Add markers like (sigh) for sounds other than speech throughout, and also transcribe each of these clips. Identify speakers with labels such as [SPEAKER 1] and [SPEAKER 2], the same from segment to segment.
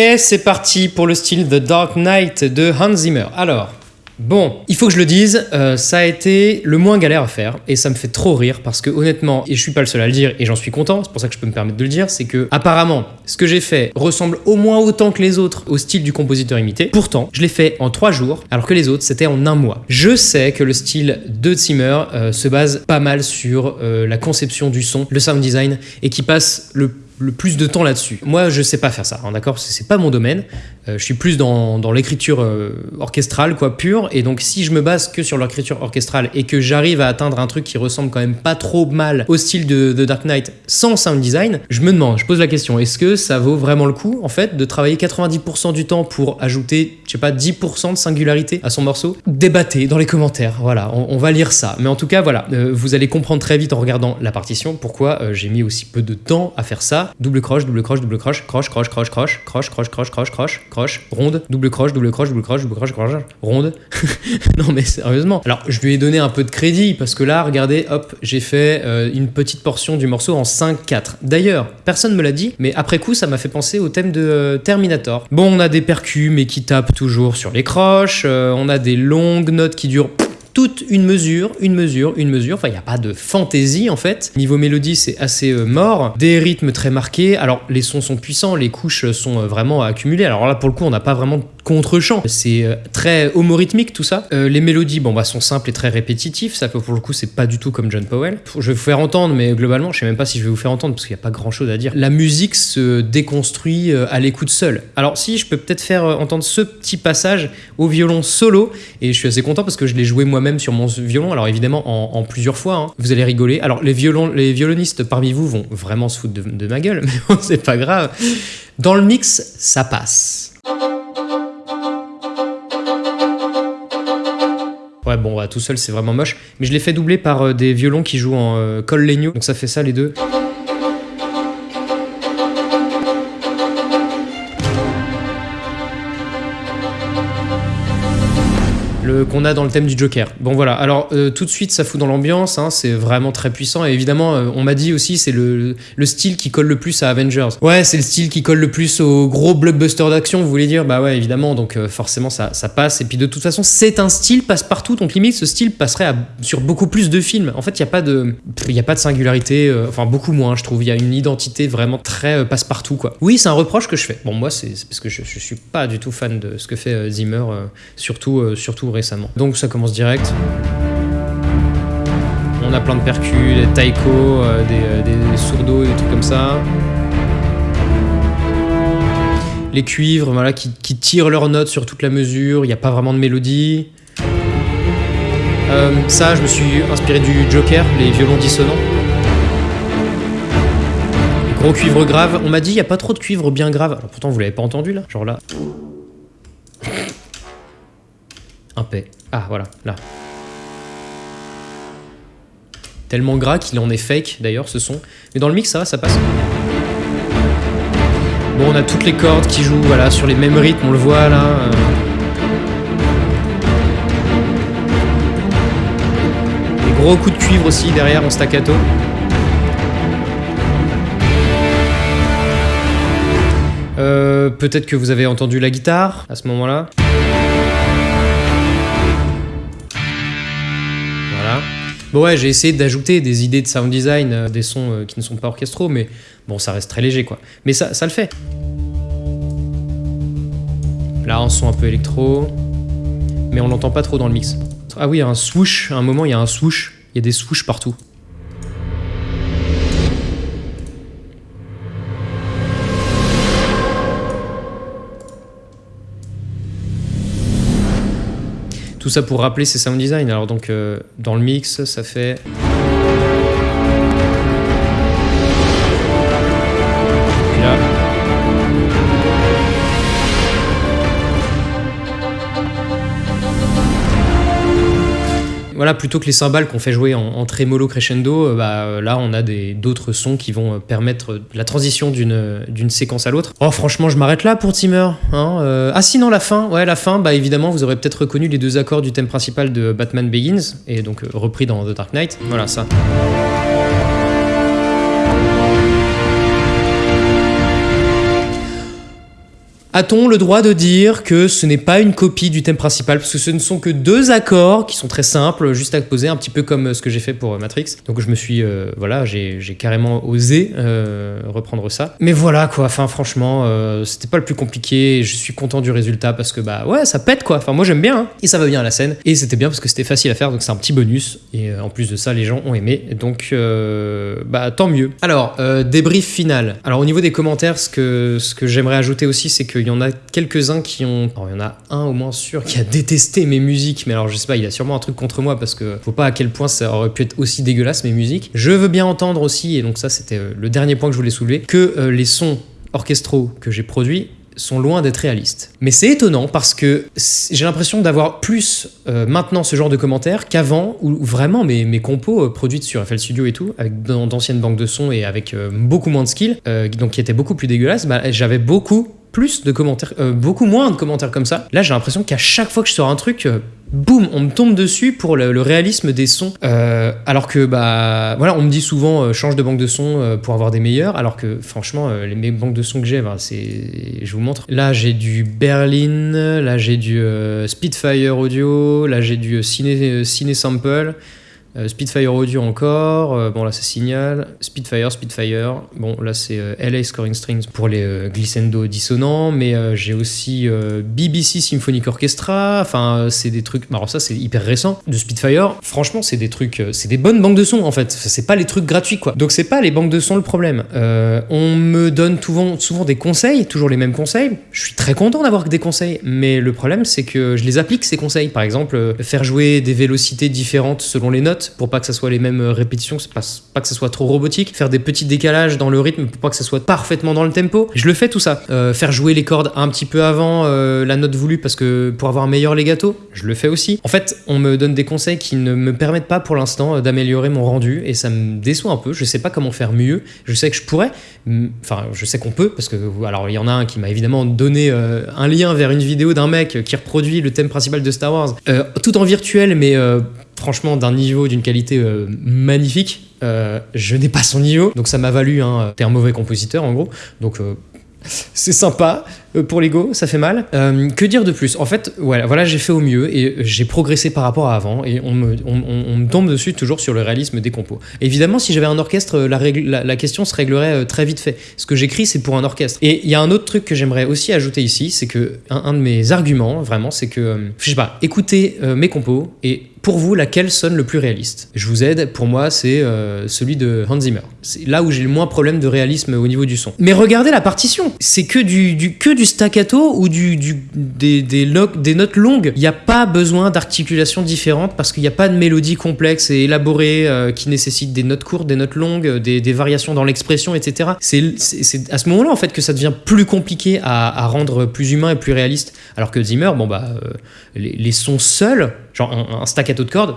[SPEAKER 1] Et c'est parti pour le style The Dark Knight de Hans Zimmer. Alors, Bon, il faut que je le dise, euh, ça a été le moins galère à faire et ça me fait trop rire parce que honnêtement, et je suis pas le seul à le dire et j'en suis content, c'est pour ça que je peux me permettre de le dire, c'est que apparemment, ce que j'ai fait ressemble au moins autant que les autres au style du compositeur imité. Pourtant, je l'ai fait en trois jours alors que les autres c'était en un mois. Je sais que le style de Zimmer euh, se base pas mal sur euh, la conception du son, le sound design et qui passe le le plus de temps là-dessus. Moi, je sais pas faire ça, hein, d'accord? C'est pas mon domaine. Euh, je suis plus dans, dans l'écriture euh, orchestrale, quoi, pure. Et donc, si je me base que sur l'écriture orchestrale et que j'arrive à atteindre un truc qui ressemble quand même pas trop mal au style de, Dark Knight sans sound design, je me demande, je pose la question, est-ce que ça vaut vraiment le coup, en fait, de travailler 90% du temps pour ajouter, je sais pas, 10% de singularité à son morceau? Débattez dans les commentaires, voilà, on, va lire ça. Mais en tout cas, voilà, euh, vous allez comprendre très vite en regardant la partition pourquoi j'ai mis aussi peu de temps à faire ça double croche, double croche, double croche, croche, croche, croche, croche, croche, croche, croche, croche, croche, croche, ronde, double croche, double croche, double croche, double croche, croche, ronde. non mais sérieusement. Alors je lui ai donné un peu de crédit parce que là, regardez, hop, j'ai fait une petite portion du morceau en 5-4. D'ailleurs, personne me l'a dit, mais après coup, ça m'a fait penser au thème de Terminator. Bon, on a des percus mais qui tapent toujours sur les croches, on a des longues notes qui durent toute une mesure, une mesure, une mesure. Enfin, il n'y a pas de fantaisie en fait. Niveau mélodie, c'est assez euh, mort. Des rythmes très marqués. Alors, les sons sont puissants, les couches sont euh, vraiment accumulées. Alors là, pour le coup, on n'a pas vraiment contre-champ. C'est euh, très homorhythmique tout ça. Euh, les mélodies bon, bah, sont simples et très répétitifs. Ça, pour le coup, c'est pas du tout comme John Powell. Je vais vous faire entendre, mais globalement, je sais même pas si je vais vous faire entendre parce qu'il n'y a pas grand chose à dire. La musique se déconstruit euh, à l'écoute seule. Alors, si, je peux peut-être faire entendre ce petit passage au violon solo. Et je suis assez content parce que je l'ai joué moi-même sur mon violon. Alors, évidemment, en, plusieurs fois. Hein. Vous allez rigoler. Alors, les, les violonistes parmi vous vont vraiment se foutre de, de ma gueule, (laughs) mais bon, c'est pas grave. Dans le mix, ça passe. Ouais, bon, bah, tout seul, c'est vraiment moche. Mais je l'ai fait doubler par euh, des violons qui jouent en euh, col legno. Donc ça fait ça, les deux. Qu'on a dans le thème du Joker. Bon voilà, alors euh, tout de suite ça fout dans l'ambiance, hein, c'est vraiment très puissant et évidemment euh, on m'a dit aussi c'est le, le, style qui colle le plus à Avengers. Ouais c'est le style qui colle le plus au gros blockbuster d'action vous voulez dire? Bah ouais évidemment donc euh, forcément ça, passe et puis de toute façon c'est un style passe partout donc limite ce style passerait sur beaucoup plus de films. En fait il n'y a pas de a pas de singularité, enfin beaucoup moins je trouve, il y a une identité vraiment très passe partout quoi. Oui c'est un reproche que je fais. Bon moi c'est parce que je, je, suis pas du tout fan de ce que fait Zimmer surtout surtout donc ça commence direct. On a plein de percus, des taiko, euh, des, euh, des sourdos, des trucs comme ça. Les cuivres voilà, qui, tirent leurs notes sur toute la mesure, il n'y a pas vraiment de mélodie. Euh, ça, je me suis inspiré du Joker, les violons dissonants. gros cuivre grave. On m'a dit, il n'y a pas trop de cuivre bien grave. Alors pourtant, vous l'avez pas entendu là Genre là. Ah, voilà, là. Tellement gras qu'il en est fake, d'ailleurs, ce son. Mais dans le mix, ça va, ça passe. Bon, on a toutes les cordes qui jouent voilà, sur les mêmes rythmes, on le voit là. Euh. Des gros coups de cuivre aussi derrière en staccato. Euh, Peut-être que vous avez entendu la guitare à ce moment-là. Bon ouais, j'ai essayé d'ajouter des idées de sound design, euh, des sons euh, qui ne sont pas orchestraux, mais bon, ça reste très léger quoi. Mais ça, ça le fait. Là, un son un peu électro, mais on l'entend pas trop dans le mix. Ah oui, il y a un swoosh, à un moment, il y a un swoosh, il y a des swoosh partout. Tout ça pour rappeler ses sound design. Alors donc euh, dans le mix, ça fait... plutôt que les cymbales qu'on fait jouer en, trémolo crescendo, euh, bah, euh, là on a d'autres sons qui vont euh, permettre la transition d'une séquence à l'autre. Oh franchement je m'arrête là pour Timmer. Hein, ah sinon la fin, ouais la fin, bah évidemment vous aurez peut-être reconnu les deux accords du thème principal de Batman Begins, et donc repris dans The Dark Knight. Voilà ça. A-t-on le droit de dire que ce n'est pas une copie du thème principal? Parce que ce ne sont que deux accords qui sont très simples, juste à poser, un petit peu comme ce que j'ai fait pour Matrix. Donc je me suis, euh, voilà, j'ai carrément osé euh, reprendre ça. Mais voilà quoi, enfin franchement, euh, c'était pas le plus compliqué. Je suis content du résultat parce que bah ouais, ça pète quoi. Enfin moi j'aime bien hein. et ça va bien à la scène et c'était bien parce que c'était facile à faire donc c'est un petit bonus et en plus de ça les gens ont aimé donc bah tant mieux. Alors débrief final. Alors au niveau des commentaires, ce que ce que j'aimerais ajouter aussi c'est que il y en a quelques-uns qui ont. il y en a un au moins sûr qui a détesté mes musiques, mais alors je sais pas, il a sûrement un truc contre moi parce que faut pas à quel point ça aurait pu être aussi dégueulasse mes musiques. Je veux bien entendre aussi, et donc ça c'était euh, le dernier point que je voulais soulever, que euh, les sons orchestraux que j'ai produits sont loin d'être réalistes. Mais c'est étonnant parce que j'ai l'impression d'avoir plus euh, maintenant ce genre de commentaires qu'avant, où vraiment mes, mes compos euh, produites sur FL Studio et tout, avec d'anciennes banques de sons et avec beaucoup moins de skills, donc qui étaient beaucoup plus dégueulasses, bah, j'avais beaucoup plus de commentaires, beaucoup moins de commentaires comme ça. Là, j'ai l'impression qu'à chaque fois que je sors un truc, boum, on me tombe dessus pour le, réalisme des sons. Euh, alors que, bah, voilà, on me dit souvent euh, change de banque de sons euh, pour avoir des meilleurs, alors que, franchement, les banques de sons que j'ai, bah, c'est. Je vous montre. Là, j'ai du Berlin, là, j'ai du Spitfire Audio, là, j'ai du Ciné Sample. Euh, Spitfire Audio encore, euh, bon là c'est Signal, Spitfire, Spitfire, bon là c'est euh, LA Scoring Strings pour les glissando dissonants, mais j'ai aussi BBC Symphonic Orchestra, enfin c'est des trucs, alors ça c'est hyper récent, de Spitfire, franchement c'est des trucs, c'est des bonnes banques de sons en fait, c'est pas les trucs gratuits quoi, donc c'est pas les banques de sons le problème. on me donne souvent, souvent des conseils, toujours les mêmes conseils, je suis très content d'avoir des conseils, mais le problème c'est que je les applique ces conseils, par exemple faire jouer des vélocités différentes selon les notes, pour pas que ça soit les mêmes répétitions, pas, que ça soit trop robotique, faire des petits décalages dans le rythme pour pas que ça soit parfaitement dans le tempo. Je le fais tout ça. Euh, faire jouer les cordes un petit peu avant euh, la note voulue parce que pour avoir un meilleur legato, je le fais aussi. En fait, on me donne des conseils qui ne me permettent pas pour l'instant euh, d'améliorer mon rendu et ça me déçoit un peu. Je sais pas comment faire mieux. Je sais que je pourrais, enfin, je sais qu'on peut parce que alors il y en a un qui m'a évidemment donné un lien vers une vidéo d'un mec qui reproduit le thème principal de Star Wars, tout en virtuel mais franchement d'un niveau, d'une qualité euh, magnifique. Euh, je n'ai pas son niveau, donc ça m'a valu, hein, t'es un mauvais compositeur en gros. Donc euh, (laughs) c'est sympa pour l'ego, ça fait mal. que dire de plus? En fait, voilà, j'ai fait au mieux et j'ai progressé par rapport à avant et on me, tombe dessus toujours sur le réalisme des compos. Évidemment, si j'avais un orchestre, la, question se réglerait très vite fait. Ce que j'écris, c'est pour un orchestre. Et il y a un autre truc que j'aimerais aussi ajouter ici, c'est que un, un, de mes arguments, vraiment, c'est que, je sais pas, écoutez mes compos et pour vous, laquelle sonne le plus réaliste? Je vous aide, pour moi, c'est euh, celui de Hans Zimmer. C'est là où j'ai le moins problème de réalisme au niveau du son. Mais regardez la partition C'est que du, que du staccato ou du, des, des, des notes longues. Il n'y a pas besoin d'articulations différentes parce qu'il n'y a pas de mélodie complexe et élaborée euh, qui nécessite des notes courtes, des notes longues, des, variations dans l'expression, etc. C'est à ce moment-là, en fait, que ça devient plus compliqué à, rendre plus humain et plus réaliste. Alors que Zimmer, bon, bah, euh, les sons seuls, genre un, staccato de cordes,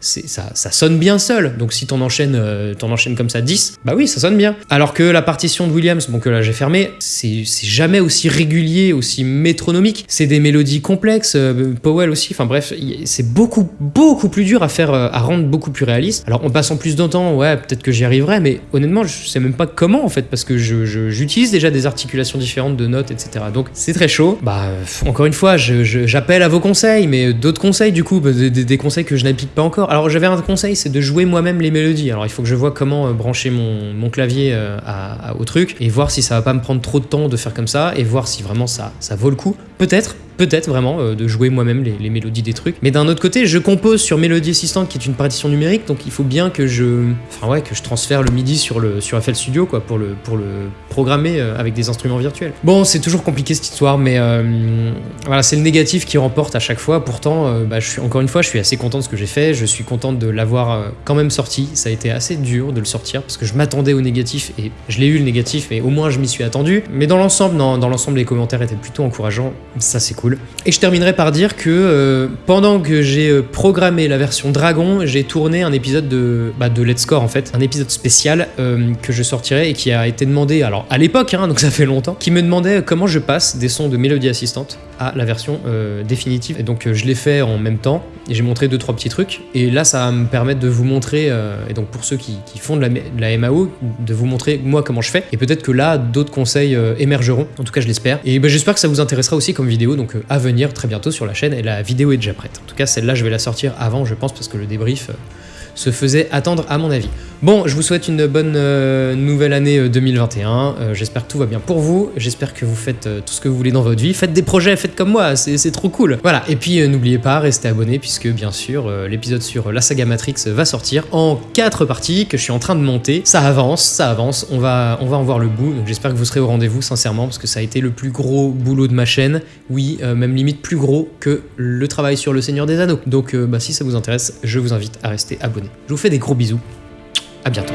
[SPEAKER 1] ça, sonne bien seul. Donc si t'en enchaînes, euh, enchaînes comme ça 10, bah oui, ça sonne bien. Alors que la partition de Williams, bon que là j'ai fermé, c'est jamais aussi régulier, aussi métronomique. C'est des mélodies complexes, euh, Powell aussi, enfin bref, c'est beaucoup, beaucoup plus dur à faire, euh, à rendre beaucoup plus réaliste. Alors en passant plus de temps, ouais, peut-être que j'y arriverai, mais honnêtement, je sais même pas comment en fait, parce que j'utilise déjà des articulations différentes de notes, etc. Donc c'est très chaud. Bah, encore une fois, j'appelle à vos conseils, mais d'autres conseils du coup, des, conseils que je n'applique pas encore. Alors j'avais un conseil, c'est de jouer moi-même les mélodies. Alors il faut que je vois comment euh, brancher mon, clavier euh, au truc et voir si ça va pas me prendre trop de temps de faire comme ça et voir si vraiment ça vaut le coup. Peut-être, peut-être vraiment euh, de jouer moi-même les, mélodies des trucs. Mais d'un autre côté, je compose sur Melody Assistant qui est une partition numérique, donc il faut bien que je, enfin ouais, que je transfère le MIDI sur le sur FL Studio quoi pour le pour le programmer euh, avec des instruments virtuels. Bon, c'est toujours compliqué cette histoire, mais euh, voilà, c'est le négatif qui remporte à chaque fois. Pourtant, bah, je suis encore une fois, je suis assez content de ce que j'ai fait. Je suis content de l'avoir quand même sorti. Ça a été assez dur de le sortir parce que je m'attendais au négatif et je l'ai eu le négatif, mais au moins je m'y suis attendu. Mais dans l'ensemble, dans, dans l'ensemble, les commentaires étaient plutôt encourageants. Ça c'est cool. Et je terminerai par dire que euh, pendant que j'ai euh, programmé la version Dragon, j'ai tourné un épisode de, bah, de Let's Score en fait, un épisode spécial euh, que je sortirai et qui a été demandé, alors à l'époque, hein, donc ça fait longtemps, qui me demandait comment je passe des sons de mélodie assistante à la version définitive. Et donc je l'ai fait en même temps et j'ai montré deux trois petits trucs. Et là, ça va me permettre de vous montrer, et donc pour ceux qui, font de la, MAO, de vous montrer moi comment je fais. Et peut-être que là, d'autres conseils émergeront. En tout cas, je l'espère. Et ben, j'espère que ça vous intéressera aussi comme vidéo, donc à venir très bientôt sur la chaîne. Et la vidéo est déjà prête. En tout cas, celle-là, je vais la sortir avant, je pense, parce que le débrief. euh, se faisait attendre à mon avis. Bon, je vous souhaite une bonne euh, nouvelle année euh, 2021. Euh, j'espère que tout va bien pour vous. J'espère que vous faites euh, tout ce que vous voulez dans votre vie. Faites des projets, faites comme moi, c'est trop cool. Voilà, et puis euh, n'oubliez pas, restez abonnés puisque bien sûr, euh, l'épisode sur la saga Matrix va sortir en quatre parties que je suis en train de monter. Ça avance, ça avance, on va, on va en voir le bout. J'espère que vous serez au rendez-vous sincèrement parce que ça a été le plus gros boulot de ma chaîne. Oui, euh, même limite plus gros que le travail sur le Seigneur des Anneaux. Donc euh, bah, si ça vous intéresse, je vous invite à rester abonné. Je vous fais des gros bisous. À bientôt.